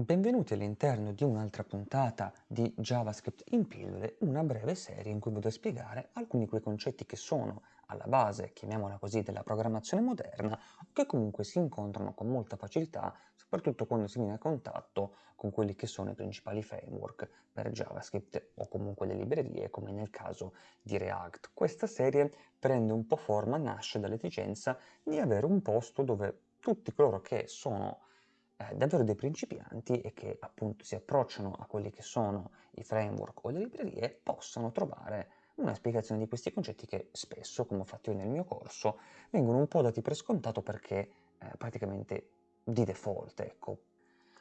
Benvenuti all'interno di un'altra puntata di JavaScript in pillole, una breve serie in cui vado a spiegare alcuni di quei concetti che sono alla base, chiamiamola così, della programmazione moderna, che comunque si incontrano con molta facilità, soprattutto quando si viene a contatto con quelli che sono i principali framework per JavaScript o comunque le librerie, come nel caso di React. Questa serie prende un po' forma, nasce dall'esigenza di avere un posto dove tutti coloro che sono eh, davvero dei principianti e che appunto si approcciano a quelli che sono i framework o le librerie possano trovare una spiegazione di questi concetti che spesso, come ho fatto io nel mio corso, vengono un po' dati per scontato perché eh, praticamente di default, ecco.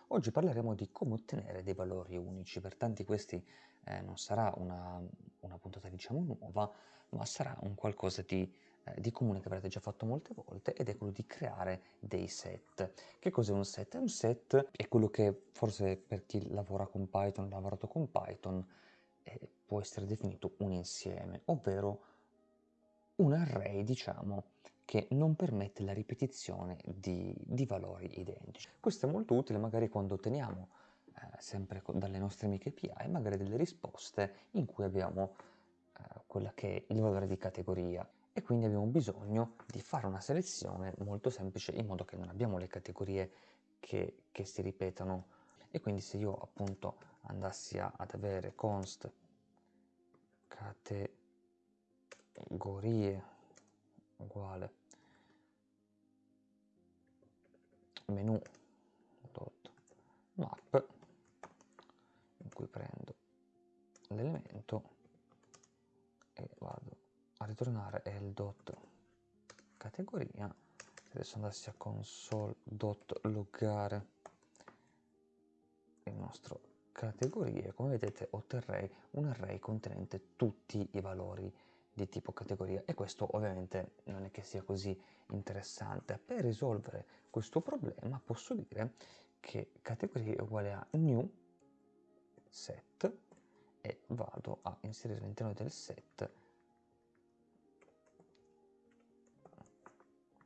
Oggi parleremo di come ottenere dei valori unici, per tanti questi eh, non sarà una, una puntata diciamo nuova, ma sarà un qualcosa di di comune che avrete già fatto molte volte ed è quello di creare dei set. Che cos'è un set? Un set è quello che forse per chi lavora con Python, ha lavorato con Python, eh, può essere definito un insieme, ovvero un array, diciamo, che non permette la ripetizione di, di valori identici. Questo è molto utile magari quando otteniamo eh, sempre dalle nostre amiche API magari delle risposte in cui abbiamo eh, quella che è il valore di categoria e quindi abbiamo bisogno di fare una selezione molto semplice in modo che non abbiamo le categorie che, che si ripetano e quindi se io appunto andassi a, ad avere const categorie uguale menu dot map in cui prendo l'elemento ritornare è adesso andassi a console.loggare il nostro categorie come vedete otterrei un array contenente tutti i valori di tipo categoria. E questo ovviamente non è che sia così interessante. Per risolvere questo problema posso dire che categoria è uguale a new set e vado a inserire all'interno del set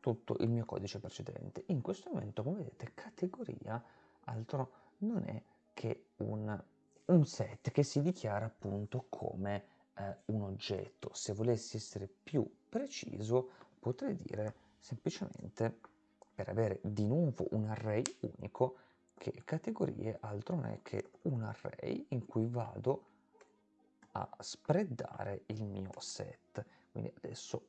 tutto il mio codice precedente. In questo momento, come vedete, categoria altro non è che un, un set che si dichiara appunto come eh, un oggetto. Se volessi essere più preciso, potrei dire semplicemente, per avere di nuovo un array unico, che categorie altro non è che un array in cui vado a spreadare il mio set. Quindi adesso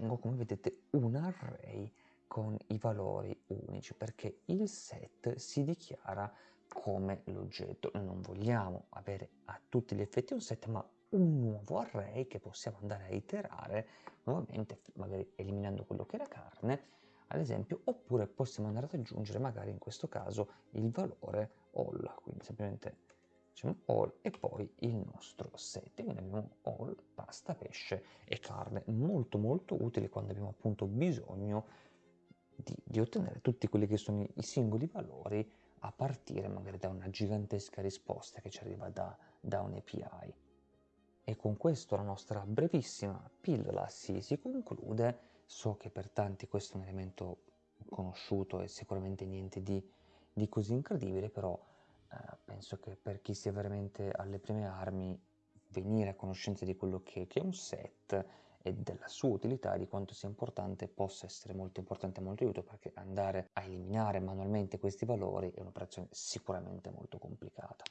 ottengo, come vedete, un array con i valori unici perché il set si dichiara come l'oggetto. Non vogliamo avere a tutti gli effetti un set, ma un nuovo array che possiamo andare a iterare nuovamente, magari eliminando quello che era carne, ad esempio, oppure possiamo andare ad aggiungere magari in questo caso il valore all, quindi semplicemente diciamo all e poi il nostro set quindi abbiamo all, pasta, pesce e carne molto molto utile quando abbiamo appunto bisogno di, di ottenere tutti quelli che sono i, i singoli valori a partire magari da una gigantesca risposta che ci arriva da, da un API. E con questo la nostra brevissima pillola si, si conclude. So che per tanti questo è un elemento conosciuto e sicuramente niente di, di così incredibile, però eh, penso che per chi sia veramente alle prime armi venire a conoscenza di quello che, che, è un set e della sua utilità, di quanto sia importante, possa essere molto importante e molto aiuto perché andare a eliminare manualmente questi valori è un'operazione sicuramente molto complicata.